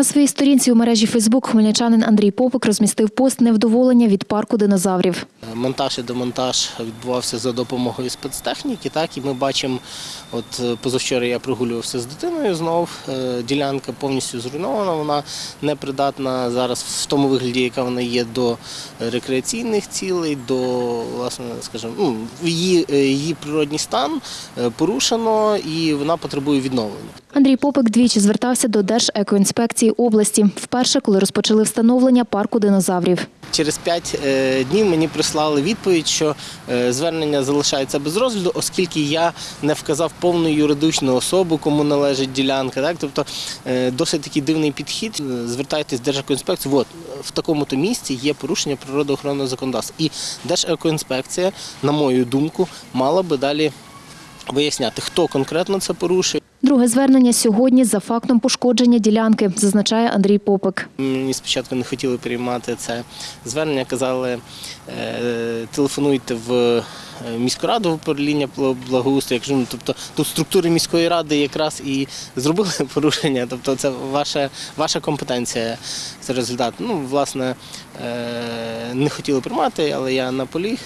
На своїй сторінці у мережі Фейсбук хмельничанин Андрій Попик розмістив пост невдоволення від парку динозаврів. Монтаж і демонтаж відбувався за допомогою спецтехніки. Так, і ми бачимо, от е, позавчора я прогулювався з дитиною знов. е, Ділянка повністю зруйнована, вона непридатна зараз в тому вигляді, яка вона є до рекреаційних цілей, до власне, скажімо, ну, її, е, її природній стан е, порушено і вона потребує відновлення. Андрій Попик двічі звертався до Держекоінспекції області, вперше, коли розпочали встановлення парку динозаврів. Через п'ять е, днів мені прислали відповідь, що е, звернення залишається без розгляду, оскільки я не вказав повну юридичну особу, кому належить ділянка. Так? Тобто е, досить такий дивний підхід. Звертайтесь в Держекоінспекцію, от в такому-то місці є порушення природоохоронного законодавства. І Держекоінспекція, на мою думку, мала би далі виясняти, хто конкретно це порушує. Друге звернення сьогодні за фактом пошкодження ділянки, зазначає Андрій Попик. Мені спочатку не хотіли приймати це звернення, казали, е, телефонуйте в е, міську раду в управління благоустрою. Я кажу, ну, тобто тут структури міської ради якраз і зробили порушення, тобто це ваша, ваша компетенція. Це результат. Ну, власне, не хотіли приймати, але я наполіг,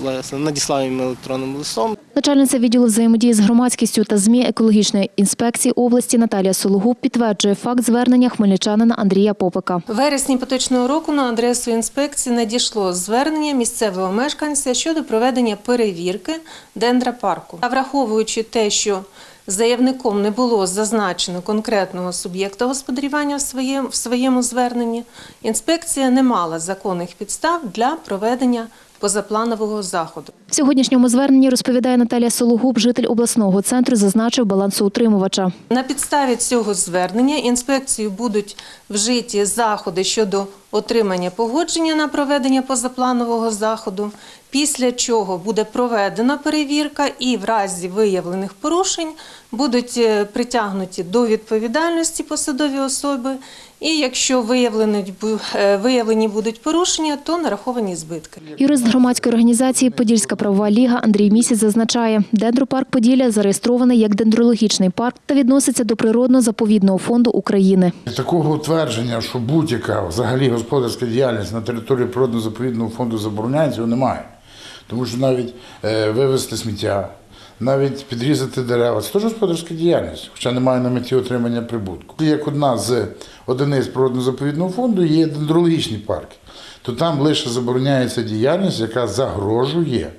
власне, надіслав їм електронним листом. Начальниця відділу взаємодії з громадськістю та ЗМІ екологічної інспекції області Наталія Сологуб підтверджує факт звернення хмельничанина Андрія Попика. В вересні поточного року на адресу інспекції надійшло звернення місцевого мешканця щодо проведення перевірки дендропарку. А враховуючи те, що заявником не було зазначено конкретного суб'єкта господарювання в своєму, в своєму зверненні, інспекція не мала законних підстав для проведення позапланового заходу. В сьогоднішньому зверненні розповідає Наталія Сологуб, житель обласного центру, зазначив балансоутримувача. На підставі цього звернення інспекцією будуть вжиті заходи щодо отримання погодження на проведення позапланового заходу, після чого буде проведена перевірка і в разі виявлених порушень будуть е, притягнуті до відповідальності посадові особи. І якщо виявлені, е, виявлені будуть порушення, то нараховані збитки. Юрист громадської організації Подільська правова ліга Андрій Місяць зазначає, дендропарк Поділля зареєстрований як дендрологічний парк та відноситься до природно-заповідного фонду України. Такого утвердження, що будь-яка взагалі господарська діяльність на території природно-заповідного фонду забороняється, його немає. Тому що навіть е, вивезти сміття, навіть підрізати дерева це теж господарська діяльність, хоча немає на меті отримання прибутку. Як одна з одиниць природно-заповідного фонду є дендрологічні парки, то там лише забороняється діяльність, яка загрожує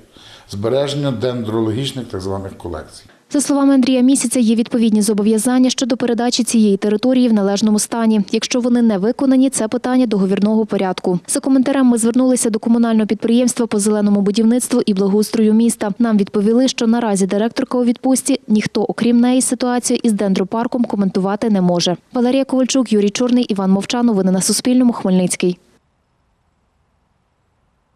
збереженню дендрологічних так званих колекцій. За словами Андрія Місяця, є відповідні зобов'язання щодо передачі цієї території в належному стані. Якщо вони не виконані, це питання договірного порядку. За коментарем ми звернулися до комунального підприємства по зеленому будівництву і благоустрою міста. Нам відповіли, що наразі директорка у відпустці ніхто, окрім неї, ситуацію із дендропарком коментувати не може. Валерія Ковальчук, Юрій Чорний, Іван Мовчан. Новини на Суспільному. Хмельницький.